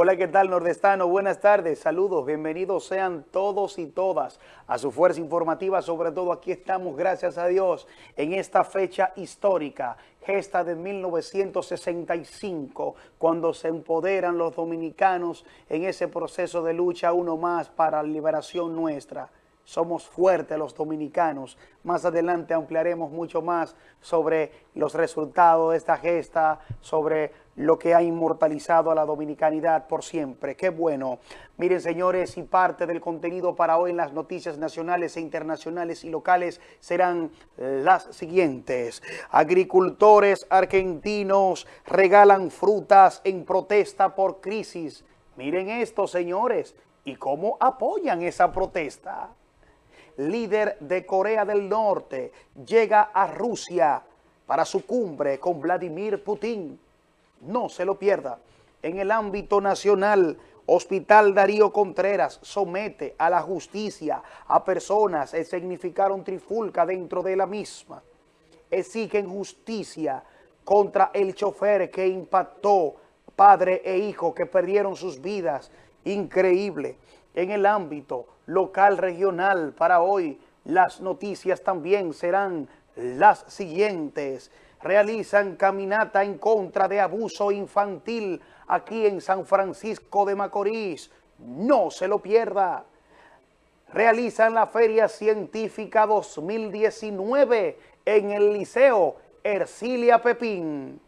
Hola, ¿qué tal nordestano? Buenas tardes, saludos, bienvenidos sean todos y todas a su fuerza informativa, sobre todo aquí estamos, gracias a Dios, en esta fecha histórica, gesta de 1965, cuando se empoderan los dominicanos en ese proceso de lucha uno más para la liberación nuestra somos fuertes los dominicanos. Más adelante ampliaremos mucho más sobre los resultados de esta gesta, sobre lo que ha inmortalizado a la dominicanidad por siempre. ¡Qué bueno! Miren, señores, y parte del contenido para hoy en las noticias nacionales e internacionales y locales serán las siguientes. Agricultores argentinos regalan frutas en protesta por crisis. Miren esto, señores, y cómo apoyan esa protesta líder de Corea del Norte, llega a Rusia para su cumbre con Vladimir Putin. No se lo pierda. En el ámbito nacional, Hospital Darío Contreras somete a la justicia a personas que significaron trifulca dentro de la misma. Exigen justicia contra el chofer que impactó padre e hijo que perdieron sus vidas. Increíble. En el ámbito local regional para hoy. Las noticias también serán las siguientes. Realizan caminata en contra de abuso infantil aquí en San Francisco de Macorís. No se lo pierda. Realizan la Feria Científica 2019 en el Liceo Ercilia Pepín.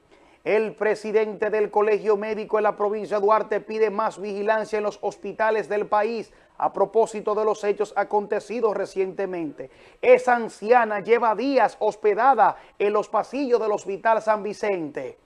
El presidente del Colegio Médico en la provincia de Duarte pide más vigilancia en los hospitales del país a propósito de los hechos acontecidos recientemente. Esa anciana lleva días hospedada en los pasillos del Hospital San Vicente.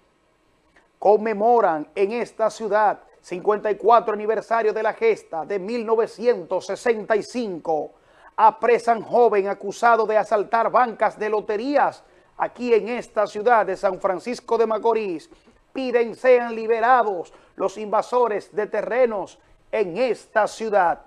Conmemoran en esta ciudad 54 aniversario de la gesta de 1965. Apresan joven acusado de asaltar bancas de loterías aquí en esta ciudad de San Francisco de Macorís. Piden sean liberados los invasores de terrenos en esta ciudad.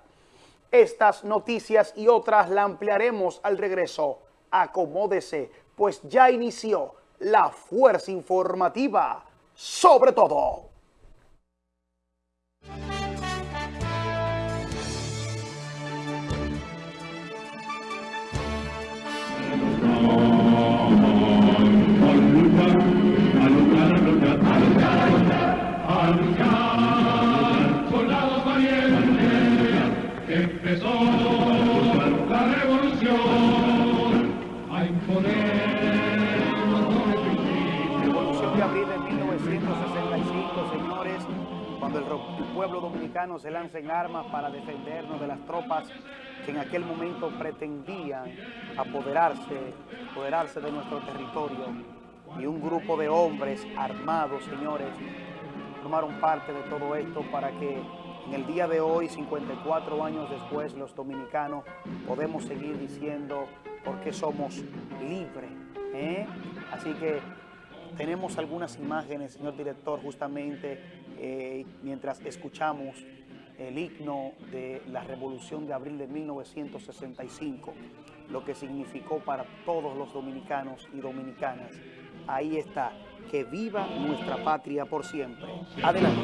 Estas noticias y otras la ampliaremos al regreso. Acomódese, pues ya inició la fuerza informativa sobre todo. Pueblo dominicano se lanza en armas para defendernos de las tropas que en aquel momento pretendían apoderarse, apoderarse de nuestro territorio. Y un grupo de hombres armados, señores, tomaron parte de todo esto para que en el día de hoy, 54 años después, los dominicanos podemos seguir diciendo por qué somos libres. ¿eh? Así que tenemos algunas imágenes, señor director, justamente eh, mientras escuchamos el himno de la Revolución de Abril de 1965, lo que significó para todos los dominicanos y dominicanas. Ahí está, que viva nuestra patria por siempre. Adelante.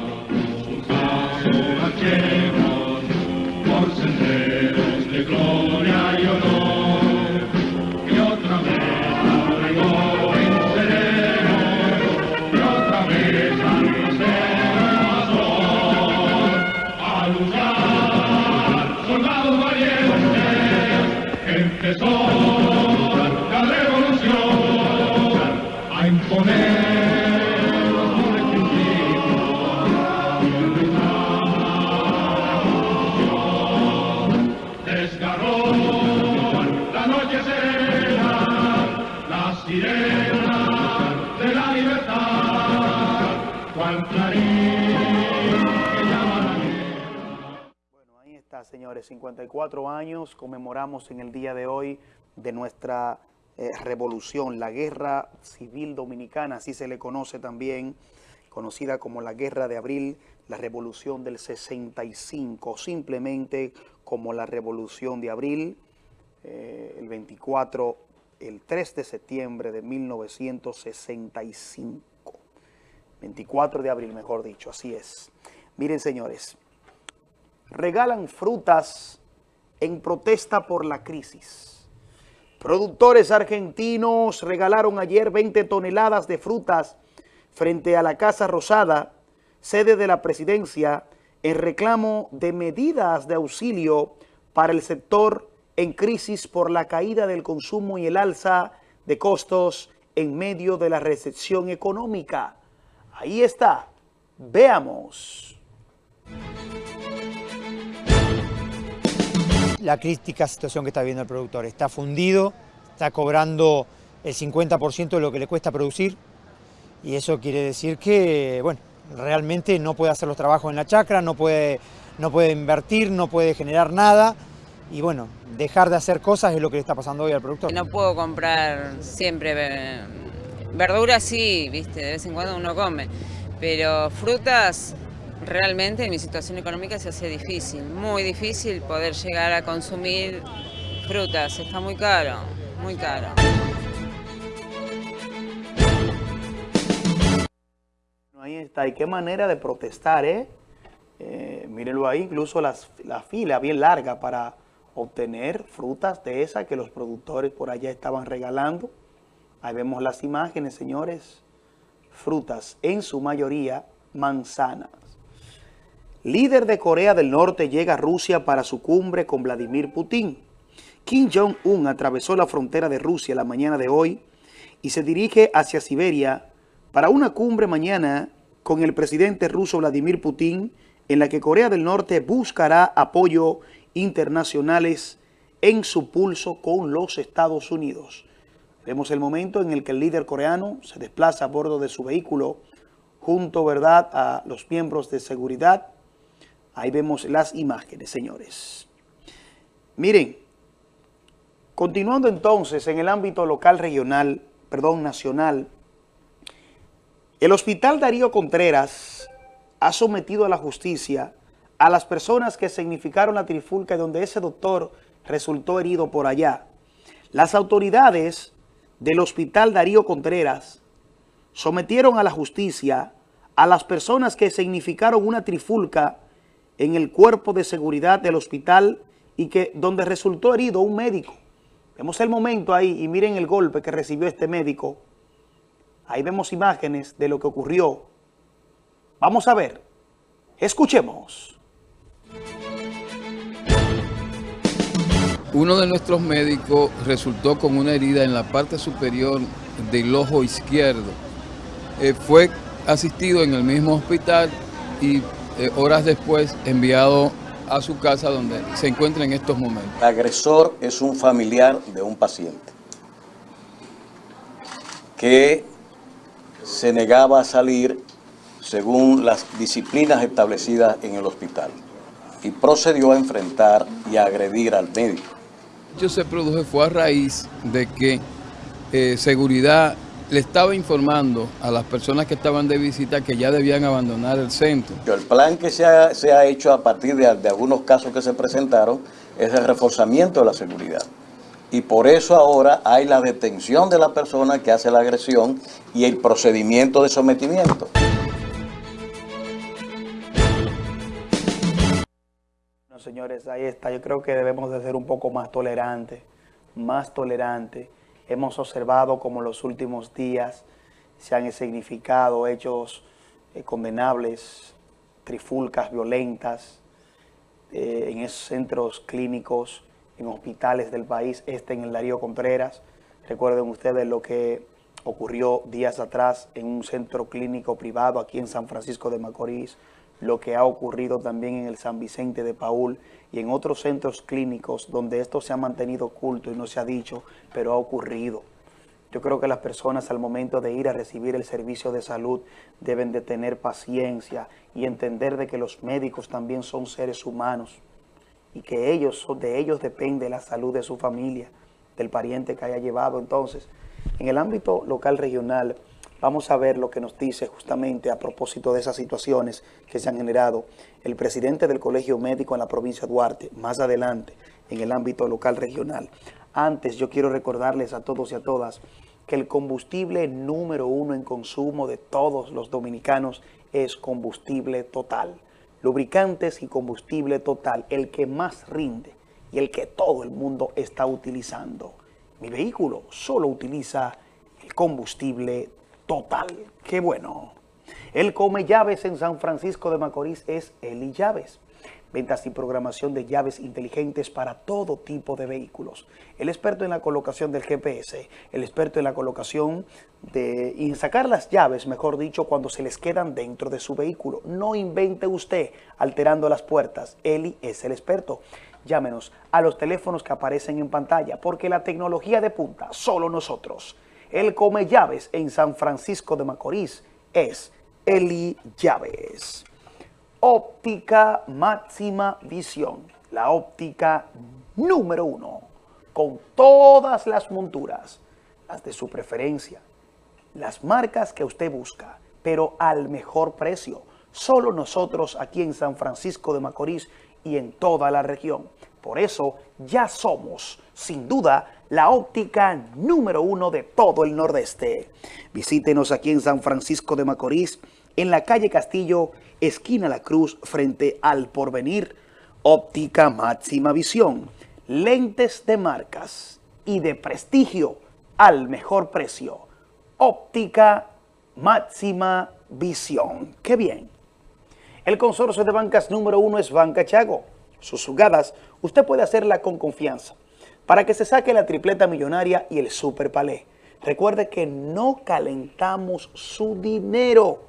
54 años conmemoramos en el día de hoy de nuestra eh, revolución, la Guerra Civil Dominicana, así se le conoce también, conocida como la Guerra de Abril, la Revolución del 65, simplemente como la Revolución de Abril, eh, el 24, el 3 de septiembre de 1965. 24 de abril, mejor dicho, así es. Miren, señores, regalan frutas en protesta por la crisis. Productores argentinos regalaron ayer 20 toneladas de frutas frente a la Casa Rosada, sede de la presidencia, en reclamo de medidas de auxilio para el sector en crisis por la caída del consumo y el alza de costos en medio de la recesión económica. Ahí está. Veamos. La crítica situación que está viviendo el productor. Está fundido, está cobrando el 50% de lo que le cuesta producir y eso quiere decir que, bueno, realmente no puede hacer los trabajos en la chacra, no puede, no puede invertir, no puede generar nada y bueno, dejar de hacer cosas es lo que le está pasando hoy al productor. No puedo comprar siempre verduras, sí, viste, de vez en cuando uno come, pero frutas realmente en mi situación económica se hace difícil, muy difícil poder llegar a consumir frutas, está muy caro, muy caro. Ahí está, y qué manera de protestar, ¿eh? eh mírenlo ahí, incluso las, la fila bien larga para obtener frutas de esas que los productores por allá estaban regalando. Ahí vemos las imágenes, señores. Frutas, en su mayoría manzanas. Líder de Corea del Norte llega a Rusia para su cumbre con Vladimir Putin. Kim Jong-un atravesó la frontera de Rusia la mañana de hoy y se dirige hacia Siberia para una cumbre mañana con el presidente ruso Vladimir Putin en la que Corea del Norte buscará apoyo internacionales en su pulso con los Estados Unidos. Vemos el momento en el que el líder coreano se desplaza a bordo de su vehículo junto ¿verdad? a los miembros de seguridad. Ahí vemos las imágenes, señores. Miren, continuando entonces en el ámbito local, regional, perdón, nacional, el Hospital Darío Contreras ha sometido a la justicia a las personas que significaron la trifulca donde ese doctor resultó herido por allá. Las autoridades del Hospital Darío Contreras sometieron a la justicia a las personas que significaron una trifulca en el cuerpo de seguridad del hospital y que donde resultó herido un médico. Vemos el momento ahí y miren el golpe que recibió este médico. Ahí vemos imágenes de lo que ocurrió. Vamos a ver. Escuchemos. Uno de nuestros médicos resultó con una herida en la parte superior del ojo izquierdo. Eh, fue asistido en el mismo hospital y eh, horas después enviado a su casa donde se encuentra en estos momentos. El agresor es un familiar de un paciente que se negaba a salir según las disciplinas establecidas en el hospital y procedió a enfrentar y a agredir al médico hecho se produjo fue a raíz de que eh, seguridad le estaba informando a las personas que estaban de visita que ya debían abandonar el centro. El plan que se ha, hecho a partir de, de, algunos casos que se presentaron es el reforzamiento de la seguridad. Y por eso ahora hay la detención de la persona que hace la agresión y el procedimiento de sometimiento. señores, ahí está. Yo creo que debemos de ser un poco más tolerantes, más tolerantes. Hemos observado como en los últimos días se han significado hechos eh, condenables, trifulcas violentas eh, en esos centros clínicos, en hospitales del país, este en el Darío Contreras. Recuerden ustedes lo que ocurrió días atrás en un centro clínico privado aquí en San Francisco de Macorís, lo que ha ocurrido también en el San Vicente de Paul y en otros centros clínicos donde esto se ha mantenido oculto y no se ha dicho, pero ha ocurrido. Yo creo que las personas al momento de ir a recibir el servicio de salud deben de tener paciencia y entender de que los médicos también son seres humanos y que ellos, de ellos depende la salud de su familia, del pariente que haya llevado. Entonces, en el ámbito local regional, Vamos a ver lo que nos dice justamente a propósito de esas situaciones que se han generado el presidente del Colegio Médico en la provincia de Duarte, más adelante en el ámbito local regional. Antes yo quiero recordarles a todos y a todas que el combustible número uno en consumo de todos los dominicanos es combustible total. lubricantes y combustible total, el que más rinde y el que todo el mundo está utilizando. Mi vehículo solo utiliza el combustible total. ¡Qué bueno! El Come Llaves en San Francisco de Macorís es Eli Llaves ventas y programación de llaves inteligentes para todo tipo de vehículos. El experto en la colocación del GPS, el experto en la colocación de, y en sacar las llaves, mejor dicho, cuando se les quedan dentro de su vehículo. No invente usted alterando las puertas. Eli es el experto. Llámenos a los teléfonos que aparecen en pantalla, porque la tecnología de punta, solo nosotros. El Come Llaves en San Francisco de Macorís es Eli Llaves. Óptica máxima visión, la óptica número uno, con todas las monturas, las de su preferencia, las marcas que usted busca, pero al mejor precio. Solo nosotros aquí en San Francisco de Macorís y en toda la región. Por eso ya somos, sin duda, la óptica número uno de todo el Nordeste. Visítenos aquí en San Francisco de Macorís, en la calle Castillo, esquina La Cruz, frente al Porvenir, óptica máxima visión, lentes de marcas y de prestigio al mejor precio. Óptica máxima visión. ¡Qué bien! El consorcio de bancas número uno es Banca Chago. Sus jugadas usted puede hacerla con confianza para que se saque la tripleta millonaria y el super palé. Recuerde que no calentamos su dinero.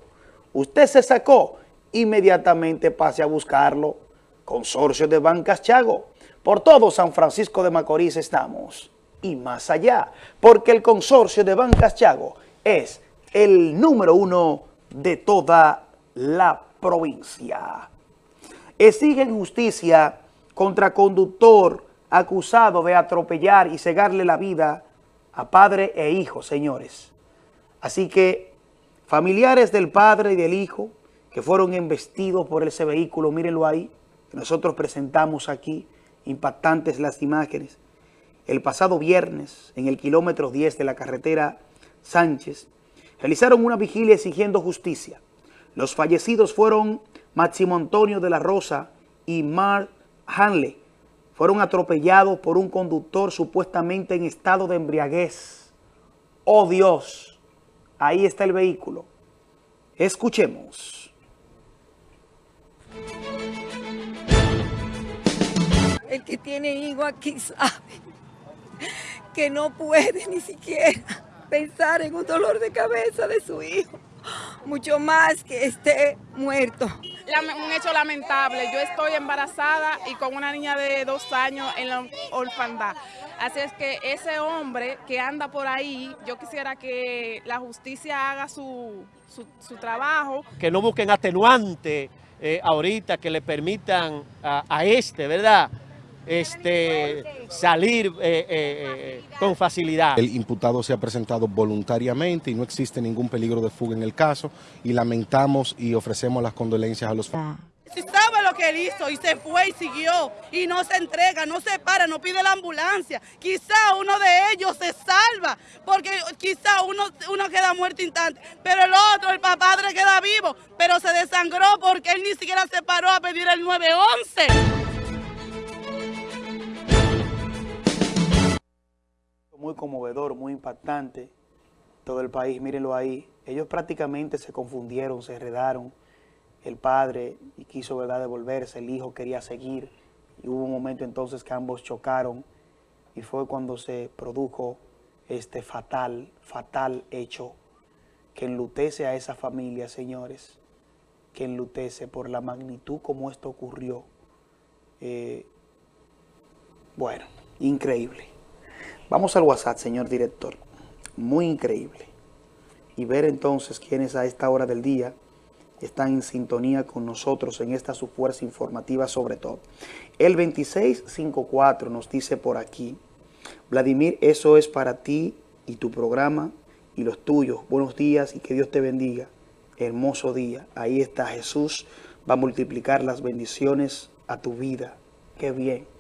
Usted se sacó inmediatamente pase a buscarlo. Consorcio de Bancas Chago. Por todo San Francisco de Macorís estamos. Y más allá, porque el consorcio de Bancas Chago es el número uno de toda la provincia. Exigen justicia contra conductor acusado de atropellar y cegarle la vida a padre e hijo, señores. Así que familiares del padre y del hijo que fueron embestidos por ese vehículo, mírenlo ahí, nosotros presentamos aquí, impactantes las imágenes. El pasado viernes, en el kilómetro 10 de la carretera Sánchez, realizaron una vigilia exigiendo justicia. Los fallecidos fueron Máximo Antonio de la Rosa y Mark Hanley. Fueron atropellados por un conductor supuestamente en estado de embriaguez. ¡Oh Dios! Ahí está el vehículo. Escuchemos. El que tiene hijo aquí sabe que no puede ni siquiera pensar en un dolor de cabeza de su hijo, mucho más que esté muerto. Un hecho lamentable, yo estoy embarazada y con una niña de dos años en la orfandad. Así es que ese hombre que anda por ahí, yo quisiera que la justicia haga su, su, trabajo. Que no busquen atenuante eh, ahorita que le permitan a, a este, ¿verdad?, este, salir eh, eh, con facilidad. El imputado se ha presentado voluntariamente y no existe ningún peligro de fuga en el caso y lamentamos y ofrecemos las condolencias a los Si sabe lo que él hizo y se fue y siguió y no se entrega, no se para, no pide la ambulancia, quizá uno de ellos se salva porque quizá uno, uno queda muerto instante, pero el otro, el padre queda vivo, pero se desangró porque él ni siquiera se paró a pedir el 911. Muy conmovedor, muy impactante. Todo el país, mírenlo ahí. Ellos prácticamente se confundieron, se enredaron. El padre quiso ¿verdad? devolverse, el hijo quería seguir. Y hubo un momento entonces que ambos chocaron y fue cuando se produjo este fatal, fatal hecho que enlutece a esa familia, señores, que enlutece por la magnitud como esto ocurrió. Eh, bueno, increíble. Vamos al WhatsApp, señor director. Muy increíble. Y ver entonces quiénes a esta hora del día están en sintonía con nosotros en esta su fuerza informativa sobre todo. El 2654 nos dice por aquí, Vladimir, eso es para ti y tu programa y los tuyos. Buenos días y que Dios te bendiga. Hermoso día. Ahí está Jesús. Va a multiplicar las bendiciones a tu vida. Qué bien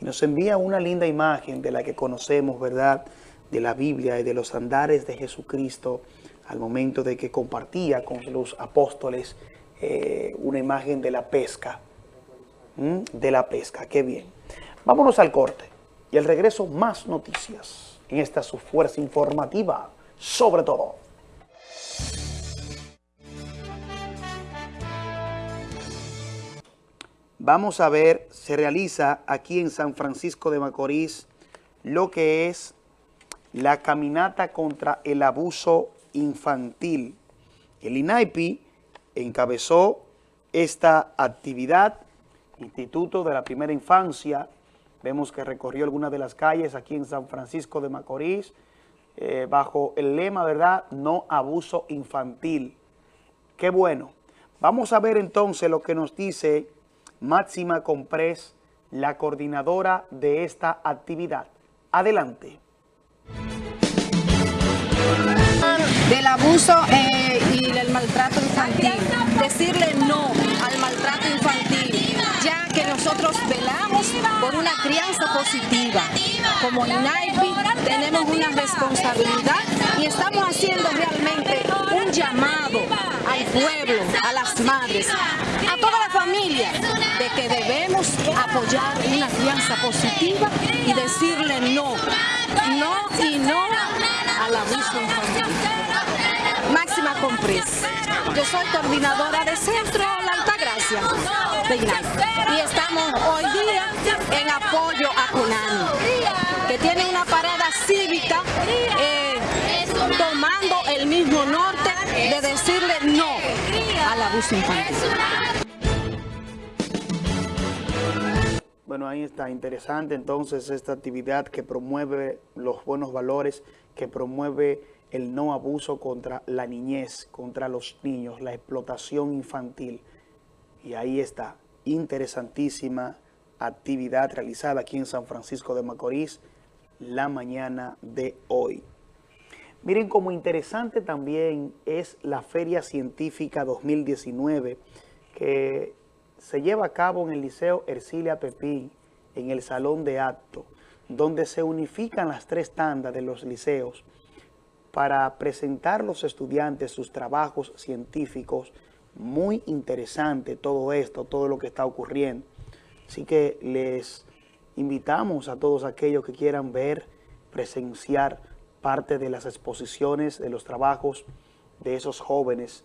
y nos envía una linda imagen de la que conocemos, ¿verdad?, de la Biblia y de los andares de Jesucristo al momento de que compartía con los apóstoles eh, una imagen de la pesca, de la pesca, qué bien. Vámonos al corte y al regreso más noticias en esta su fuerza informativa, sobre todo. Vamos a ver, se realiza aquí en San Francisco de Macorís lo que es la caminata contra el abuso infantil. El INAIPI encabezó esta actividad, Instituto de la Primera Infancia, vemos que recorrió algunas de las calles aquí en San Francisco de Macorís, eh, bajo el lema, ¿verdad?, no abuso infantil. Qué bueno. Vamos a ver entonces lo que nos dice Máxima Comprés, la coordinadora de esta actividad. Adelante. Del abuso eh, y del maltrato infantil. Decirle no al maltrato infantil, ya que nosotros velamos por una crianza positiva. Como INAIPI tenemos una responsabilidad y estamos haciendo realmente un llamado pueblo, a las madres, a toda la familia, de que debemos apoyar una crianza positiva y decirle no, no y no al abuso infantil. Máxima Compris. Yo soy coordinadora de Centro La Altagracia de y estamos hoy día en apoyo a Conani, que tiene una parada cívica Bueno, ahí está, interesante entonces esta actividad que promueve los buenos valores, que promueve el no abuso contra la niñez, contra los niños, la explotación infantil. Y ahí está, interesantísima actividad realizada aquí en San Francisco de Macorís la mañana de hoy. Miren como interesante también es la Feria Científica 2019 que se lleva a cabo en el Liceo Ercilia Pepín, en el Salón de Acto, donde se unifican las tres tandas de los liceos para presentar a los estudiantes sus trabajos científicos. Muy interesante todo esto, todo lo que está ocurriendo. Así que les invitamos a todos aquellos que quieran ver, presenciar parte de las exposiciones, de los trabajos de esos jóvenes.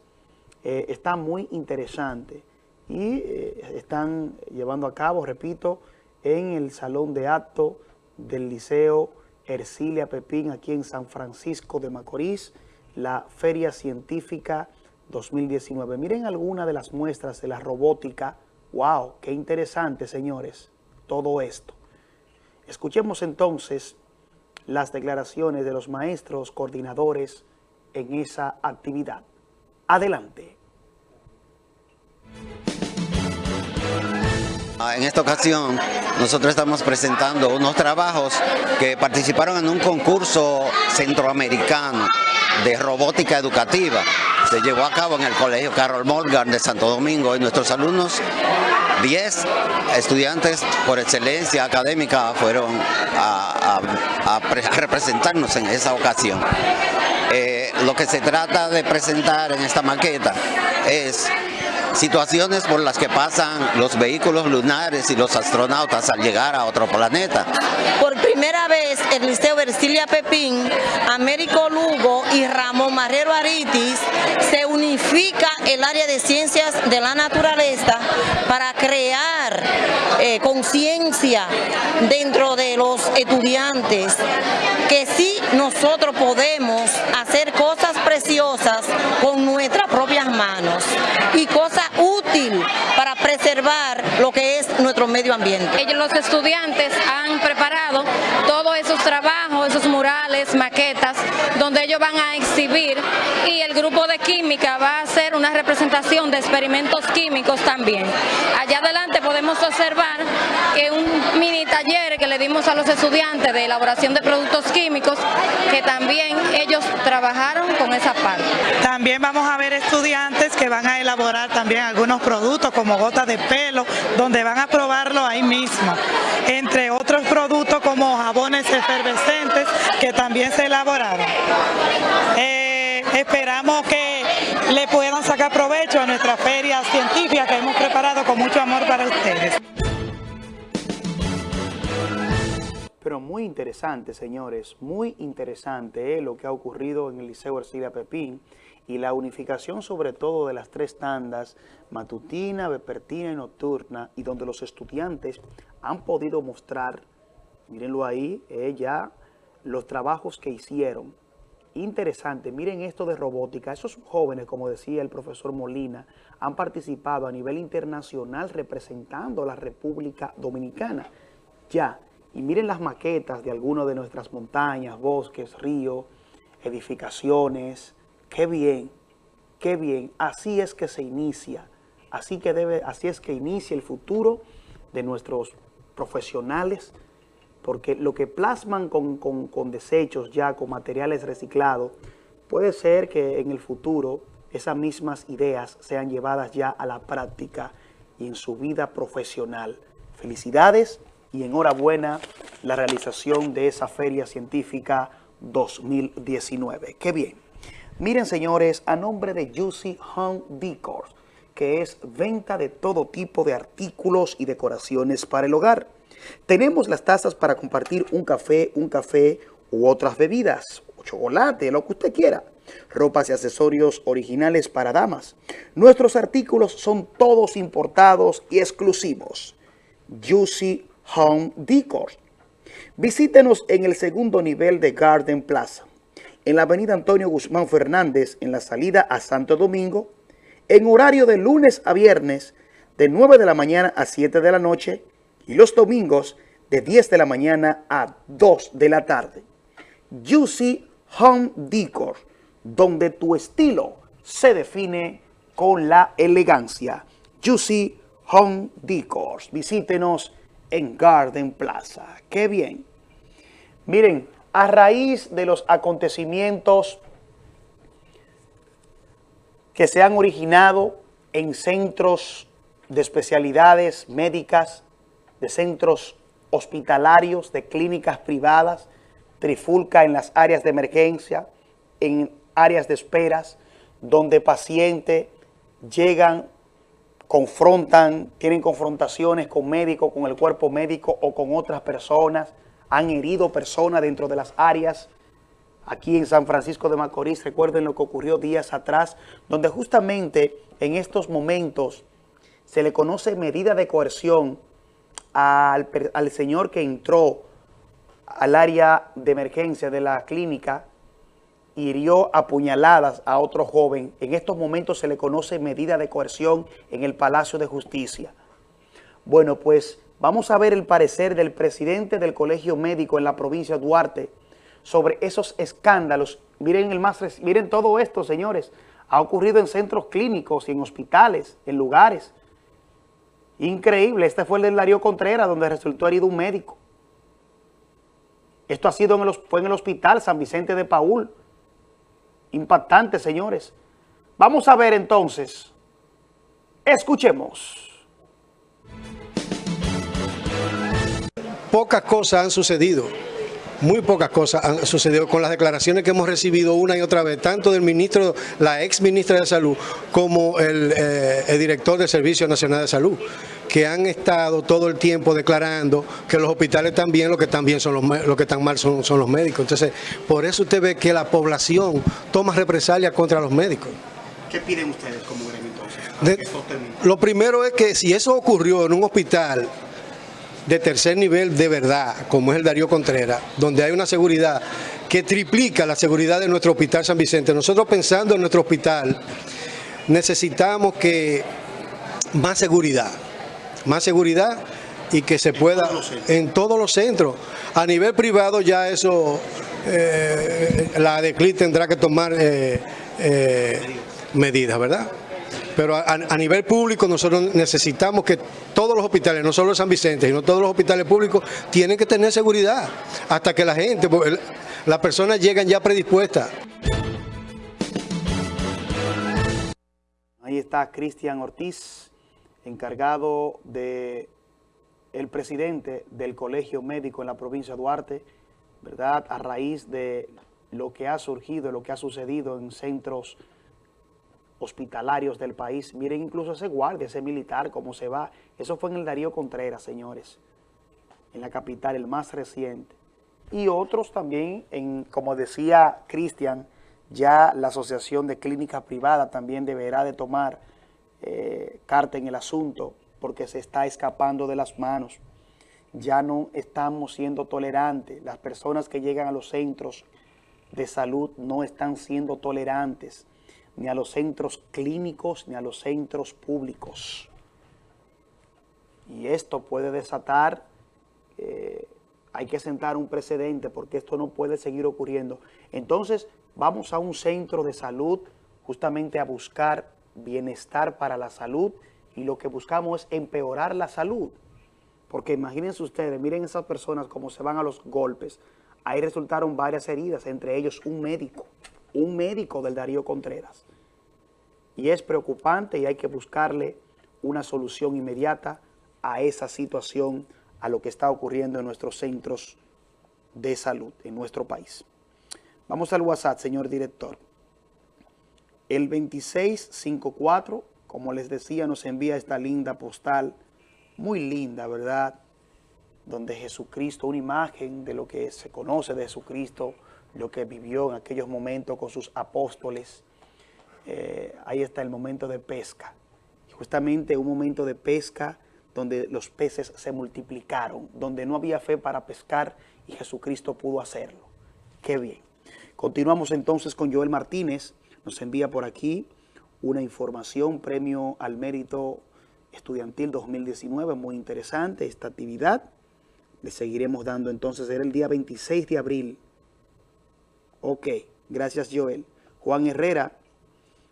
Eh, está muy interesante y eh, están llevando a cabo, repito, en el salón de acto del Liceo Ercilia Pepín aquí en San Francisco de Macorís, la Feria Científica 2019. Miren algunas de las muestras de la robótica. ¡Wow! ¡Qué interesante, señores! Todo esto. Escuchemos entonces las declaraciones de los maestros coordinadores en esa actividad. Adelante. Ah, en esta ocasión nosotros estamos presentando unos trabajos que participaron en un concurso centroamericano de robótica educativa. Se llevó a cabo en el Colegio Carol Morgan de Santo Domingo y nuestros alumnos, 10 estudiantes por excelencia académica fueron a, representarnos en esa ocasión. Eh, lo que se trata de presentar en esta maqueta es situaciones por las que pasan los vehículos lunares y los astronautas al llegar a otro planeta. Primera vez el Liceo Versilia Pepín, Américo Lugo y Ramón Marrero Aritis se unifica el área de ciencias de la naturaleza para crear eh, conciencia dentro de los estudiantes que sí nosotros podemos hacer cosas preciosas con nuestras propias manos y cosas útil para preservar lo que medio ambiente. Ellos, los estudiantes han preparado todos esos trabajos, esos murales, maquetas, donde ellos van a exhibir y el grupo de química va a hacer una representación de experimentos químicos también. Allá adelante podemos observar que un que le dimos a los estudiantes de elaboración de productos químicos, que también ellos trabajaron con esa parte. También vamos a ver estudiantes que van a elaborar también algunos productos como gotas de pelo, donde van a probarlo ahí mismo. Entre otros productos como jabones efervescentes que también se elaboraron. Eh, esperamos que le puedan sacar provecho a nuestra feria científica que hemos preparado con mucho amor para ustedes. Pero muy interesante, señores, muy interesante eh, lo que ha ocurrido en el Liceo Ercilia Pepín y la unificación sobre todo de las tres tandas, matutina, vespertina y nocturna, y donde los estudiantes han podido mostrar, mírenlo ahí, eh, ya los trabajos que hicieron. Interesante, miren esto de robótica, esos jóvenes, como decía el profesor Molina, han participado a nivel internacional representando a la República Dominicana. Ya, y miren las maquetas de algunas de nuestras montañas, bosques, ríos, edificaciones. Qué bien, qué bien. Así es que se inicia. Así, que debe, así es que inicia el futuro de nuestros profesionales, porque lo que plasman con, con desechos ya, con materiales reciclados, puede ser que en el futuro esas mismas ideas sean llevadas ya a la práctica y en su vida profesional. Felicidades y enhorabuena la realización de esa Feria Científica 2019. ¡Qué bien! Miren, señores, a nombre de Juicy Home Decor, que es venta de todo tipo de artículos y decoraciones para el hogar. Tenemos las tazas para compartir un café, un café u otras bebidas, chocolate, lo que usted quiera. Ropas y accesorios originales para damas. Nuestros artículos son todos importados y exclusivos. Juicy Home Decor. Visítenos en el segundo nivel de Garden Plaza, en la avenida Antonio Guzmán Fernández, en la salida a Santo Domingo, en horario de lunes a viernes, de 9 de la mañana a 7 de la noche, y los domingos, de 10 de la mañana a 2 de la tarde. Juicy Home Decor, donde tu estilo se define con la elegancia. Juicy Home Decor. Visítenos en Garden Plaza. ¡Qué bien! Miren, a raíz de los acontecimientos que se han originado en centros de especialidades médicas, de centros hospitalarios, de clínicas privadas, trifulca en las áreas de emergencia, en áreas de esperas, donde pacientes llegan confrontan, tienen confrontaciones con médicos, con el cuerpo médico o con otras personas, han herido personas dentro de las áreas. Aquí en San Francisco de Macorís, recuerden lo que ocurrió días atrás, donde justamente en estos momentos se le conoce medida de coerción al, al señor que entró al área de emergencia de la clínica hirió a puñaladas a otro joven. En estos momentos se le conoce medida de coerción en el Palacio de Justicia. Bueno, pues vamos a ver el parecer del presidente del Colegio Médico en la provincia de Duarte sobre esos escándalos. Miren, el más, miren todo esto, señores. Ha ocurrido en centros clínicos y en hospitales, en lugares. Increíble. Este fue el del Darío Contreras, donde resultó herido un médico. Esto ha sido en el, fue en el hospital San Vicente de Paul, impactante, señores. Vamos a ver entonces. Escuchemos. Pocas cosas han sucedido. Muy pocas cosas han sucedido con las declaraciones que hemos recibido una y otra vez, tanto del ministro, la ex ministra de Salud, como el, eh, el director del Servicio Nacional de Salud que han estado todo el tiempo declarando que los hospitales están bien, lo que están bien son los, lo que están mal son, son los médicos. Entonces, por eso usted ve que la población toma represalias contra los médicos. ¿Qué piden ustedes como gremio entonces? lo primero es que si eso ocurrió en un hospital de tercer nivel de verdad, como es el Darío Contreras, donde hay una seguridad que triplica la seguridad de nuestro hospital San Vicente. Nosotros pensando en nuestro hospital, necesitamos que más seguridad, más seguridad y que se pueda en todos los centros. A nivel privado ya eso, eh, la DECLI tendrá que tomar eh, eh, medidas, ¿verdad? Pero a, nivel público nosotros necesitamos que todos los hospitales, no solo San Vicente, sino todos los hospitales públicos, tienen que tener seguridad hasta que la gente, las personas llegan ya predispuestas. Ahí está Cristian Ortiz encargado de el presidente del Colegio Médico en la provincia de Duarte, ¿verdad? A raíz de lo que ha surgido, lo que ha sucedido en centros hospitalarios del país. Miren incluso ese guardia, ese militar, cómo se va. Eso fue en el Darío Contreras, señores, en la capital, el más reciente. Y otros también, en, como decía Cristian, ya la Asociación de Clínicas Privadas también deberá de tomar eh, carta en el asunto porque se está escapando de las manos. Ya no estamos siendo tolerantes. Las personas que llegan a los centros de salud no están siendo tolerantes ni a los centros clínicos ni a los centros públicos. Y esto puede desatar, eh, hay que sentar un precedente porque esto no puede seguir ocurriendo. Entonces vamos a un centro de salud justamente a buscar bienestar para la salud y lo que buscamos es empeorar la salud. Porque imagínense ustedes, miren esas personas como se van a los golpes. Ahí resultaron varias heridas, entre ellos un médico, un médico del Darío Contreras. Y es preocupante y hay que buscarle una solución inmediata a esa situación, a lo que está ocurriendo en nuestros centros de salud en nuestro país. Vamos al WhatsApp, señor director. El 2654, como les decía, nos envía esta linda postal, muy linda, ¿verdad? Donde Jesucristo, una imagen de lo que se conoce de Jesucristo, lo que vivió en aquellos momentos con sus apóstoles, eh, ahí está el momento de pesca. Justamente un momento de pesca donde los peces se multiplicaron, donde no había fe para pescar y Jesucristo pudo hacerlo. Qué bien. Continuamos entonces con Joel Martínez. Nos envía por aquí una información, premio al mérito estudiantil 2019. Muy interesante esta actividad. Le seguiremos dando entonces. Era el día 26 de abril. Ok, gracias Joel. Juan Herrera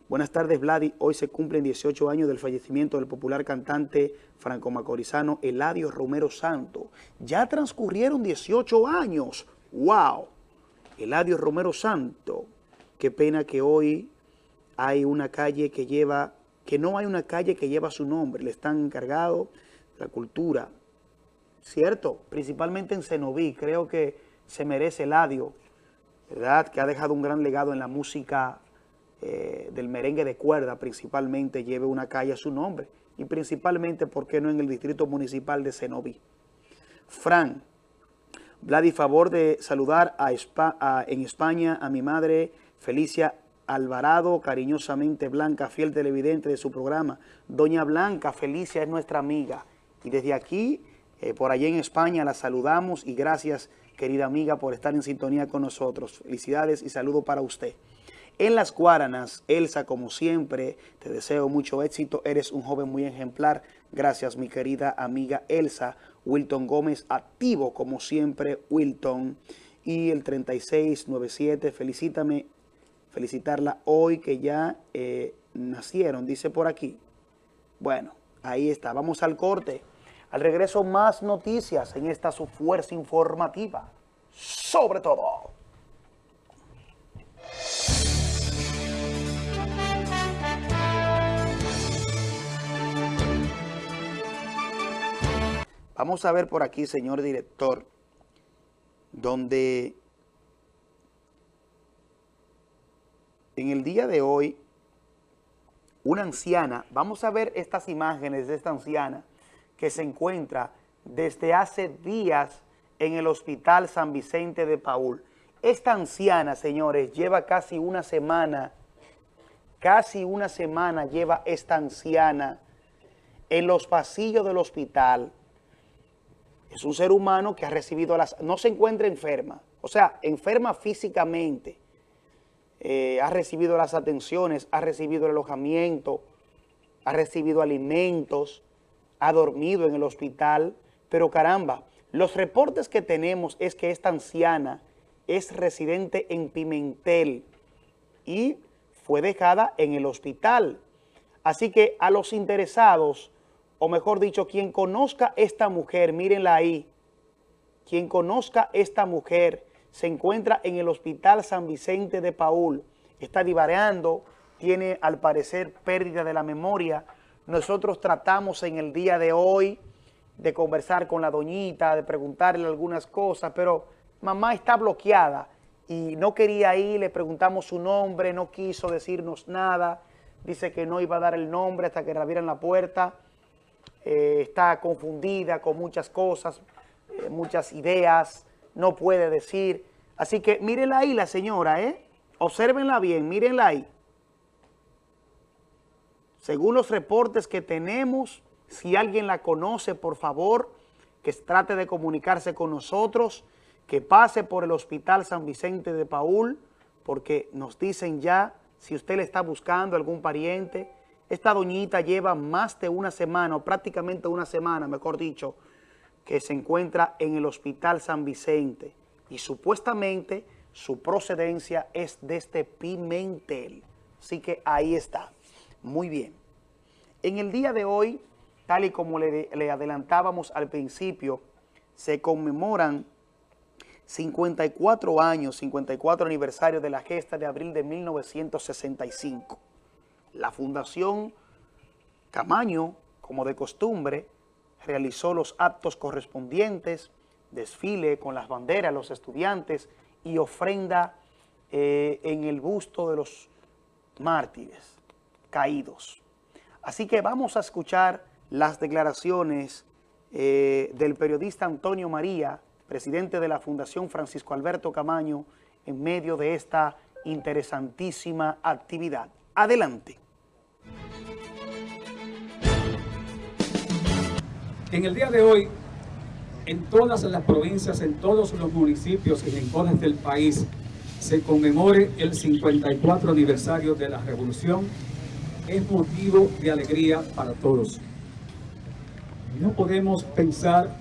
Buenas tardes, Vladi. Hoy se cumplen 18 años del fallecimiento del popular cantante franco-macorizano Eladio Romero Santo. Ya transcurrieron 18 años. ¡Wow! Eladio Romero Santo. Qué pena que hoy hay una calle que lleva, que no hay una calle que lleva su nombre. Le están encargados la cultura. ¿Cierto? Principalmente en Cenoví. Creo que se merece Eladio, ¿verdad? Que ha dejado un gran legado en la música eh, del merengue de cuerda principalmente lleve una calle a su nombre y principalmente, ¿por qué no en el distrito municipal de Cenoví? Fran, Vladi, favor de saludar a, en España a mi madre Felicia Alvarado, cariñosamente Blanca, fiel televidente de su programa. Doña Blanca Felicia es nuestra amiga y desde aquí, eh, por allá en España, la saludamos y gracias, querida amiga, por estar en sintonía con nosotros. Felicidades y saludo para usted. En las Guaranas, Elsa, como siempre, te deseo mucho éxito. Eres un joven muy ejemplar. Gracias, mi querida amiga Elsa. Wilton Gómez, activo como siempre, Wilton. Y el 3697, felicítame, felicitarla hoy que ya eh, nacieron, dice por aquí. Bueno, ahí está. Vamos al corte. Al regreso, más noticias en esta su fuerza informativa. Sobre todo. Vamos a ver por aquí, señor director, donde en el día de hoy, una anciana, vamos a ver estas imágenes de esta anciana que se encuentra desde hace días en el Hospital San Vicente de Paul. Esta anciana, señores, lleva casi una semana, casi una semana lleva esta anciana en los pasillos del hospital, es un ser humano que ha recibido las... No se encuentra enferma, o sea, enferma físicamente. Eh, ha recibido las atenciones, ha recibido el alojamiento, ha recibido alimentos, ha dormido en el hospital. Pero caramba, los reportes que tenemos es que esta anciana es residente en Pimentel y fue dejada en el hospital. Así que a los interesados o mejor dicho, quien conozca esta mujer, mírenla ahí, quien conozca esta mujer se encuentra en el Hospital San Vicente de Paul, está divareando, tiene al parecer pérdida de la memoria. Nosotros tratamos en el día de hoy de conversar con la doñita, de preguntarle algunas cosas, pero mamá está bloqueada y no quería ir, le preguntamos su nombre, no quiso decirnos nada, dice que no iba a dar el nombre hasta que le abrieran la puerta, eh, está confundida con muchas cosas, eh, muchas ideas, no puede decir. Así que mírenla ahí la señora, ¿eh? Obsérvenla bien, mírenla ahí. Según los reportes que tenemos, si alguien la conoce, por favor, que trate de comunicarse con nosotros, que pase por el Hospital San Vicente de Paul, porque nos dicen ya, si usted le está buscando algún pariente, esta doñita lleva más de una semana, o prácticamente una semana, mejor dicho, que se encuentra en el Hospital San Vicente y supuestamente su procedencia es de este Pimentel. Así que ahí está. Muy bien. En el día de hoy, tal y como le, adelantábamos al principio, se conmemoran 54 años, 54 aniversario de la gesta de abril de 1965. La Fundación Camaño, como de costumbre, realizó los actos correspondientes, desfile con las banderas, los estudiantes y ofrenda eh, en el busto de los mártires caídos. Así que vamos a escuchar las declaraciones eh, del periodista Antonio María, presidente de la Fundación Francisco Alberto Camaño, en medio de esta interesantísima actividad. Adelante. En el día de hoy, en todas las provincias, en todos los municipios y rincones del país, se conmemore el 54 aniversario de la Revolución, es motivo de alegría para todos. No podemos pensar,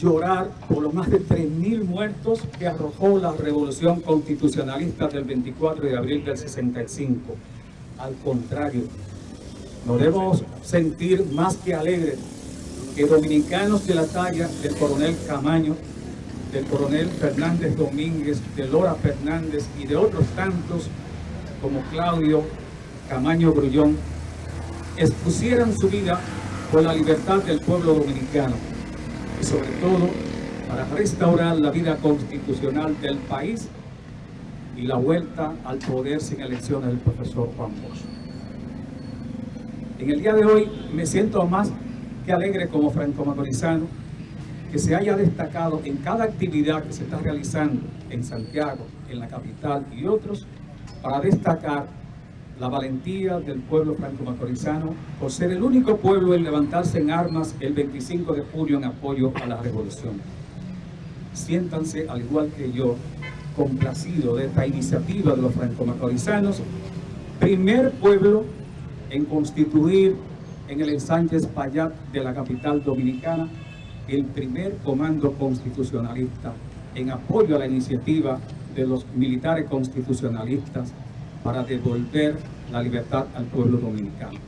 llorar por los más de 3.000 muertos que arrojó la Revolución Constitucionalista del 24 de abril del 65. Al contrario, nos debemos sentir más que alegres que dominicanos de la talla del coronel Camaño, del coronel Fernández Domínguez, de Lora Fernández y de otros tantos como Claudio Camaño Grullón, expusieran su vida por la libertad del pueblo dominicano y sobre todo para restaurar la vida constitucional del país y la vuelta al poder sin elecciones del profesor Juan Bosch. En el día de hoy me siento más alegre como franco-macorizano que se haya destacado en cada actividad que se está realizando en Santiago, en la capital y otros, para destacar la valentía del pueblo franco-macorizano por ser el único pueblo en levantarse en armas el 25 de julio en apoyo a la revolución. Siéntanse, al igual que yo, complacido de esta iniciativa de los franco-macorizanos, primer pueblo en constituir en el ensanche Payat de la capital dominicana el primer comando constitucionalista en apoyo a la iniciativa de los militares constitucionalistas para devolver la libertad al pueblo dominicano.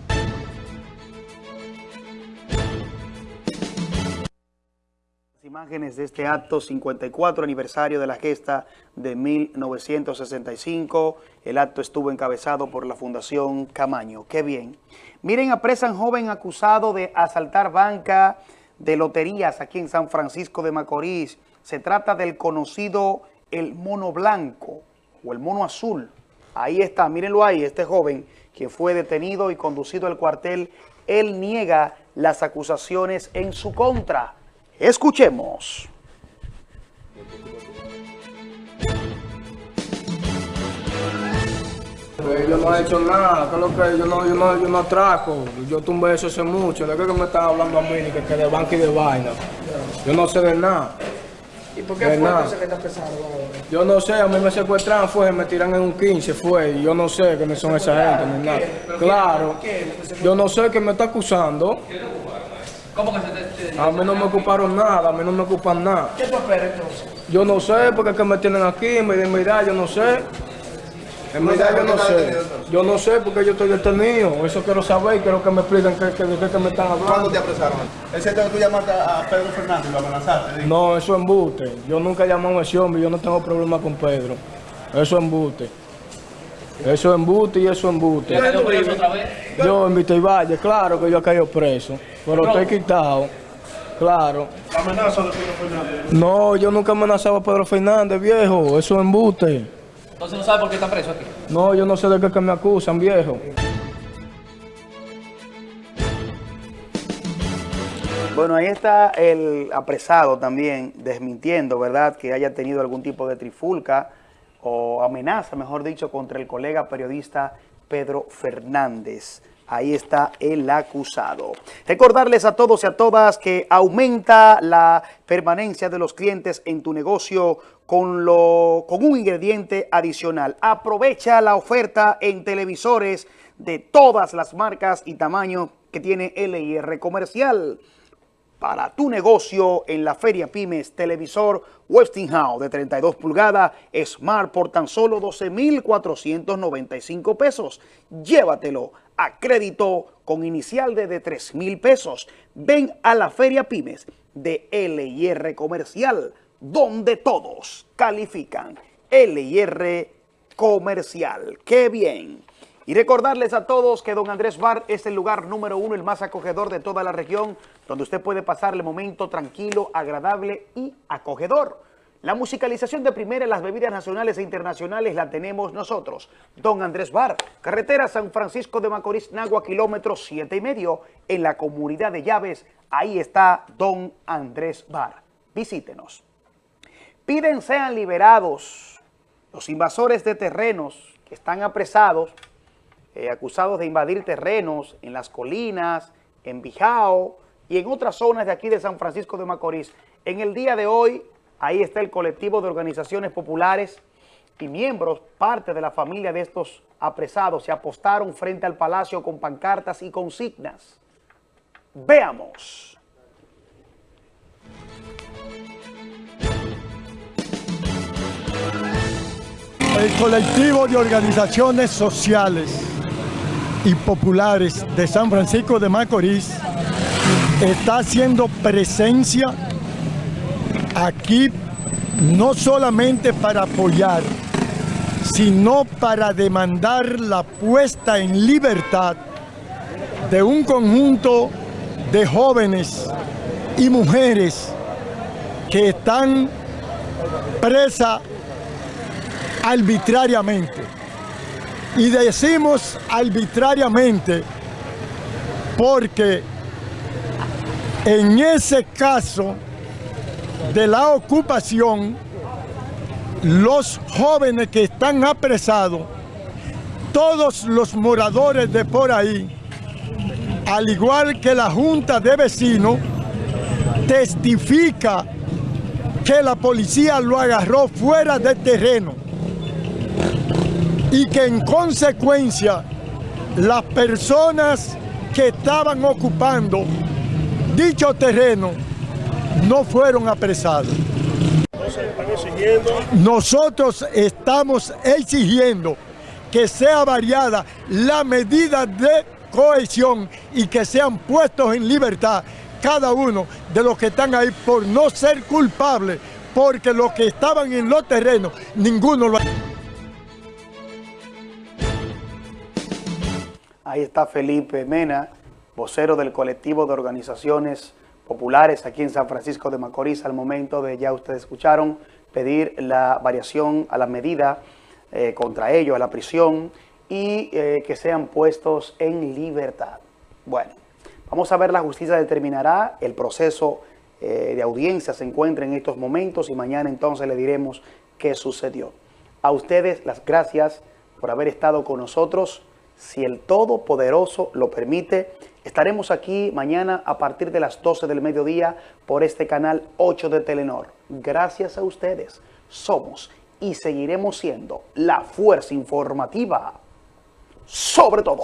imágenes de este acto 54 aniversario de la gesta de 1965. El acto estuvo encabezado por la Fundación Camaño. ¡Qué bien! Miren, apresan joven acusado de asaltar banca de loterías aquí en San Francisco de Macorís. Se trata del conocido el mono blanco o el mono azul. Ahí está, mírenlo ahí, este joven que fue detenido y conducido al cuartel, él niega las acusaciones en su contra. Escuchemos. Yo no he hecho nada, lo que yo no, yo no, yo no atraco, yo tumbé eso hace mucho, de que me están hablando a mí, que, que de banca y de vaina. Yo no sé de nada. ¿Y por qué fue nada. que está pesado Yo no sé, a mí me secuestran, fue, me tiran en un 15, fue, y yo no sé quiénes son esa gente, ni nada. Claro, yo no sé qué me está acusando. ¿Cómo que se te, A mí no me ocuparon nada, a mí no me ocupan nada. ¿Qué tú esperas entonces? Yo no sé, porque es que me tienen aquí, me dicen, mira, yo no sé. En verdad yo no sé. Yo no sé porque yo estoy detenido. Eso quiero saber y quiero que me expliquen qué, qué, qué, me están hablando. ¿Cuándo te apresaron? ¿Ese que tú llamaste a Pedro Fernández y lo amenazaste? No, eso es embuste. Yo nunca he llamado a ese hombre, yo no tengo problema con Pedro. Eso es embuste. Eso es embuste y eso es embuste. ¿Ya cayó preso otra vez? Yo en Vista Valle, claro que yo he caído preso, pero estoy quitado. Claro. La amenaza de Pedro Fernández. No, yo nunca amenazaba a Pedro Fernández, viejo. Eso es embuste. Entonces no sabe por qué está preso aquí. No, yo no sé de qué que me acusan, viejo. Bueno, ahí está el apresado también desmintiendo, ¿verdad?, que haya tenido algún tipo de trifulca o amenaza, mejor dicho, contra el colega periodista Pedro Fernández. Ahí está el acusado. Recordarles a todos y a todas que aumenta la permanencia de los clientes en tu negocio con, lo, con un ingrediente adicional. Aprovecha la oferta en televisores de todas las marcas y tamaños que tiene LIR Comercial para tu negocio en la Feria Pymes, televisor Westinghouse de 32 pulgadas, Smart por tan solo 12,495 pesos. Llévatelo a crédito con inicial de, de 3 mil pesos. Ven a la Feria Pymes de LIR Comercial, donde todos califican. LIR Comercial. ¡Qué bien! Y recordarles a todos que Don Andrés Bar es el lugar número uno, el más acogedor de toda la región, donde usted puede pasar el momento tranquilo, agradable y acogedor. La musicalización de primera en las bebidas nacionales e internacionales la tenemos nosotros. Don Andrés Bar, carretera San Francisco de Macorís, Nagua, kilómetro siete y medio, en la comunidad de Llaves. Ahí está Don Andrés Bar. Visítenos. Piden sean liberados los invasores de terrenos que están apresados eh, acusados de invadir terrenos en las colinas, en Bijao y en otras zonas de aquí de San Francisco de Macorís. En el día de hoy, ahí está el colectivo de organizaciones populares y miembros, parte de la familia de estos apresados, se apostaron frente al palacio con pancartas y consignas. Veamos. El colectivo de organizaciones sociales y populares de San Francisco de Macorís está haciendo presencia aquí no solamente para apoyar, sino para demandar la puesta en libertad de un conjunto de jóvenes y mujeres que están presas arbitrariamente. Y decimos arbitrariamente porque en ese caso de la ocupación, los jóvenes que están apresados, todos los moradores de por ahí, al igual que la Junta de Vecinos, testifica que la policía lo agarró fuera del terreno y que en consecuencia las personas que estaban ocupando dicho terreno no fueron apresados. Nosotros estamos exigiendo que sea variada la medida de cohesión y que sean puestos en libertad cada uno de los que están ahí por no ser culpables, porque los que estaban en los terrenos, ninguno lo ha Ahí está Felipe Mena, vocero del colectivo de organizaciones populares aquí en San Francisco de Macorís, al momento de, ya ustedes escucharon, pedir la variación a la medida eh, contra ellos, a la prisión, y eh, que sean puestos en libertad. Bueno, vamos a ver, la justicia determinará el proceso eh, de audiencia se encuentra en estos momentos y mañana entonces le diremos qué sucedió. A ustedes las gracias por haber estado con nosotros si el Todopoderoso lo permite, estaremos aquí mañana a partir de las 12 del mediodía por este canal 8 de Telenor. Gracias a ustedes, somos y seguiremos siendo la fuerza informativa sobre todo.